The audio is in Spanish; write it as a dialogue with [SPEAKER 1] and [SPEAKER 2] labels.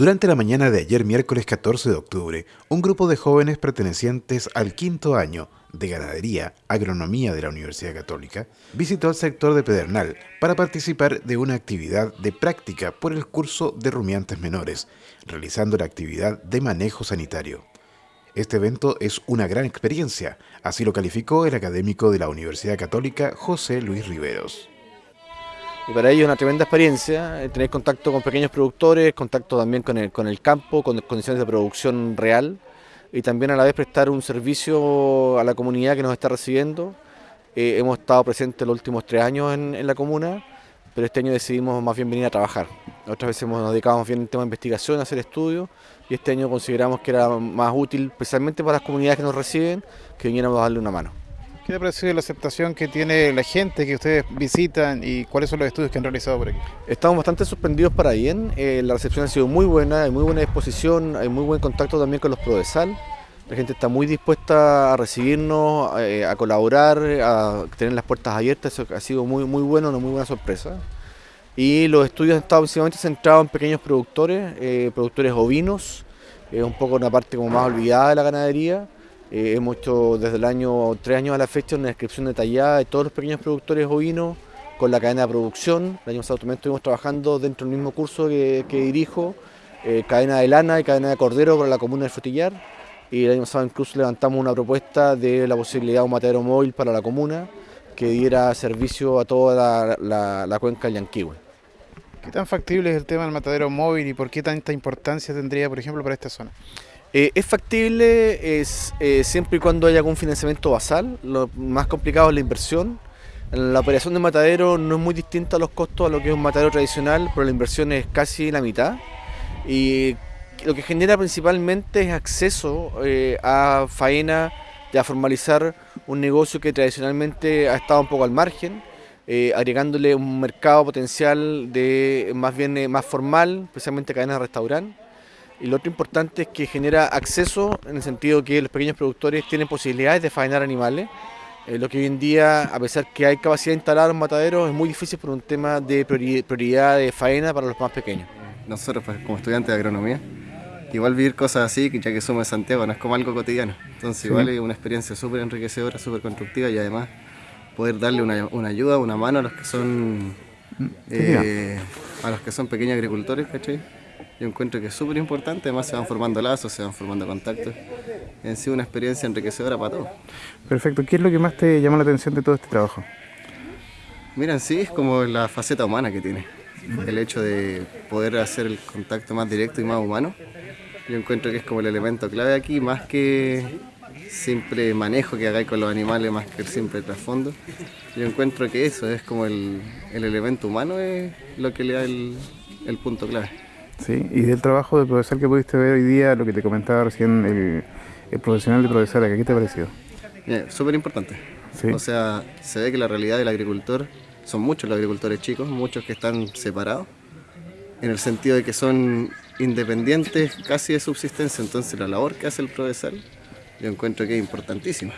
[SPEAKER 1] Durante la mañana de ayer, miércoles 14 de octubre, un grupo de jóvenes pertenecientes al quinto año de Ganadería, Agronomía de la Universidad Católica, visitó el sector de Pedernal para participar de una actividad de práctica por el curso de rumiantes menores, realizando la actividad de manejo sanitario. Este evento es una gran experiencia, así lo calificó el académico de la Universidad Católica José Luis Riveros.
[SPEAKER 2] Y para ellos es una tremenda experiencia, eh, tener contacto con pequeños productores, contacto también con el, con el campo, con condiciones de producción real y también a la vez prestar un servicio a la comunidad que nos está recibiendo. Eh, hemos estado presentes los últimos tres años en, la comuna, pero este año decidimos más bien venir a trabajar. Otras veces hemos nos dedicado más bien al tema de investigación, a hacer estudios, y este año consideramos que era más útil, especialmente para las comunidades que nos reciben, que viniéramos a darle una mano.
[SPEAKER 3] ¿Qué te ha parecido la aceptación que tiene la gente que ustedes visitan y cuáles son los estudios que han realizado por aquí?
[SPEAKER 2] Estamos bastante sorprendidos para bien, eh, la recepción ha sido muy buena, hay muy buena disposición, hay muy buen contacto también con los Prodesal. La gente está muy dispuesta a recibirnos, eh, a colaborar, a tener las puertas abiertas, eso ha sido muy, muy bueno, una muy buena sorpresa. Y los estudios han estado principalmente centrados en pequeños productores, eh, productores ovinos, es un poco una parte como más olvidada de la ganadería, eh, hemos hecho desde el año, tres años a la fecha, una descripción detallada de todos los pequeños productores ovinos con la cadena de producción. El año pasado también estuvimos trabajando dentro del mismo curso que, dirijo, eh, cadena de lana y cadena de cordero para la comuna de Frutillar. Y el año pasado incluso levantamos una propuesta de la posibilidad de un matadero móvil para la comuna que diera servicio a toda la, cuenca del Yanquihue.
[SPEAKER 3] ¿Qué tan factible es el tema del matadero móvil y por qué tanta importancia tendría, por ejemplo, para esta zona?
[SPEAKER 2] Eh, es factible es, eh, siempre y cuando haya algún financiamiento basal, lo más complicado es la inversión. La operación de matadero no es muy distinta a los costos a lo que es un matadero tradicional, pero la inversión es casi la mitad. Y lo que genera principalmente es acceso eh, a faena y a formalizar un negocio que tradicionalmente ha estado un poco al margen, agregándole un mercado potencial de más bien más formal, especialmente cadenas de restaurante y lo otro importante es que genera acceso en el sentido que los pequeños productores tienen posibilidades de faenar animales, eh, lo que hoy en día, a pesar que hay capacidad de instalar un matadero, es muy difícil por un tema de prioridad de faena para los más pequeños.
[SPEAKER 4] Nosotros pues, como estudiantes de agronomía, igual vivir cosas así, ya que somos de Santiago, no es como algo cotidiano. Entonces igual es una experiencia súper enriquecedora, súper constructiva y además poder darle una, ayuda, una mano a los que son eh, a los que son pequeños agricultores, ¿cachai? Yo encuentro que es súper importante, además se van formando lazos, se van formando contactos. En sí una experiencia enriquecedora para todos.
[SPEAKER 3] Perfecto, ¿qué es lo que más te llama la atención de todo este trabajo?
[SPEAKER 4] Mira, en sí es como la faceta humana que tiene. El hecho de poder hacer el contacto más directo y más humano. Yo encuentro que es como el elemento clave aquí, más que simple manejo que hagáis con los animales, más que el simple trasfondo. Yo encuentro que eso es como el, elemento humano, es lo que le da el punto clave.
[SPEAKER 3] ¿Sí? Y del trabajo de profesor que pudiste ver hoy día, lo que te comentaba recién el, profesional de profesora, ¿qué te ha parecido?
[SPEAKER 4] Súper importante. O sea, se ve que la realidad del agricultor, son muchos los agricultores chicos, muchos que están separados, en el sentido de que son independientes casi de subsistencia, entonces la labor que hace el profesor yo encuentro que es importantísima.